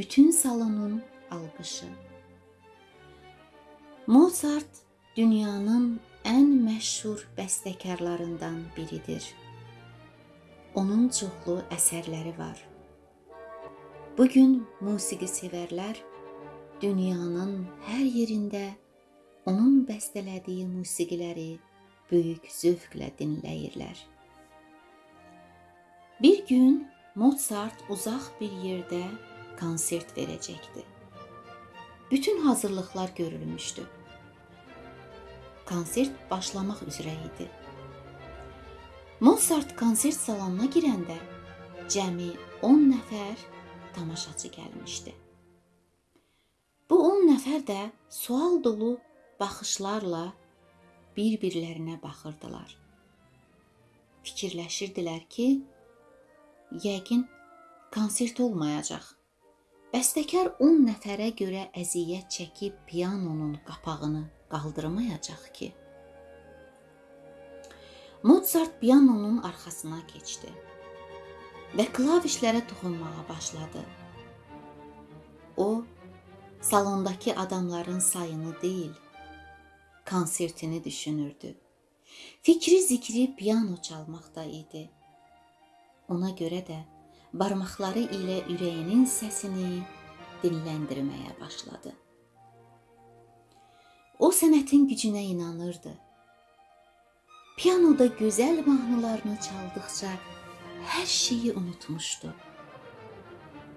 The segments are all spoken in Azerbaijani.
bütün salonun alqışı. Mozart dünyanın ən məşhur bəstəkarlarından biridir. Onun çoxlu əsərləri var. Bu gün musiqi sevərlər dünyanın hər yerində onun bəstələdiyi musiqiləri böyük zövqlə dinləyirlər. Bir gün Mozart uzaq bir yerdə konsert verəcəkdi. Bütün hazırlıqlar görülmüşdü. Konsert başlamaq üzrə idi. Mozart konsert salonuna girəndə cəmi 10 nəfər tamaşaçı gəlmişdi. Bu 10 nəfər də sual dolu baxışlarla bir-birlərinə baxırdılar. Fikirləşirdilər ki, yəqin konsert olmayacaq. Bəstəkar 10 nəfərə görə əziyyət çəkib pianonun qapağını qaldırmayacaq ki. Mozart pianonun arxasına keçdi və klavişlərə toxunmağa başladı. O salondakı adamların sayını deyil, konsertini düşünürdü. Fikri zikri piano çalmaqda idi. Ona görə də barmaqları ilə ürəyinin səsini dinləndirməyə başladı. O sənətin gücünə inanırdı. Pianoda gözəl mahnılarını çaldıqca hər şeyi unutmuşdu.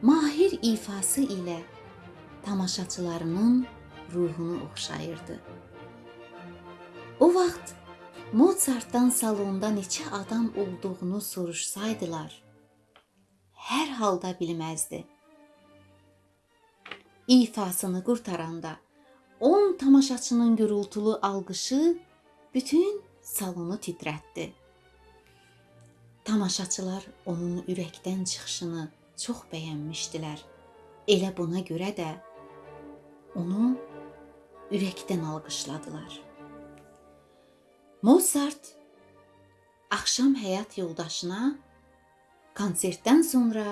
Mahir ifası ilə tamaşaçılarının ruhunu oxşayırdı. O vaxt Mozartdan salonda neçə adam olduğunu soruşsaydılar, hər halda bilməzdi. İfasını qurtaranda 10 tamaşaçının gürültülü alqışı bütün salonu titrətdi. Tamaşaçılar onun ürəkdən çıxışını çox bəyənmişdilər. Elə buna görə də onu ürəkdən alqışladılar. Mozart axşam həyat yoldaşına konsertdən sonra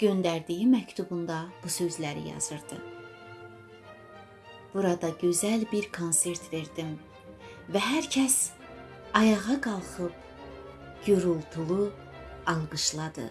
göndərdiyi məktubunda bu sözləri yazırdı. Burada gözəl bir konsert verdim və hər kəs ayağa qalxıb gürültülü alqışladı.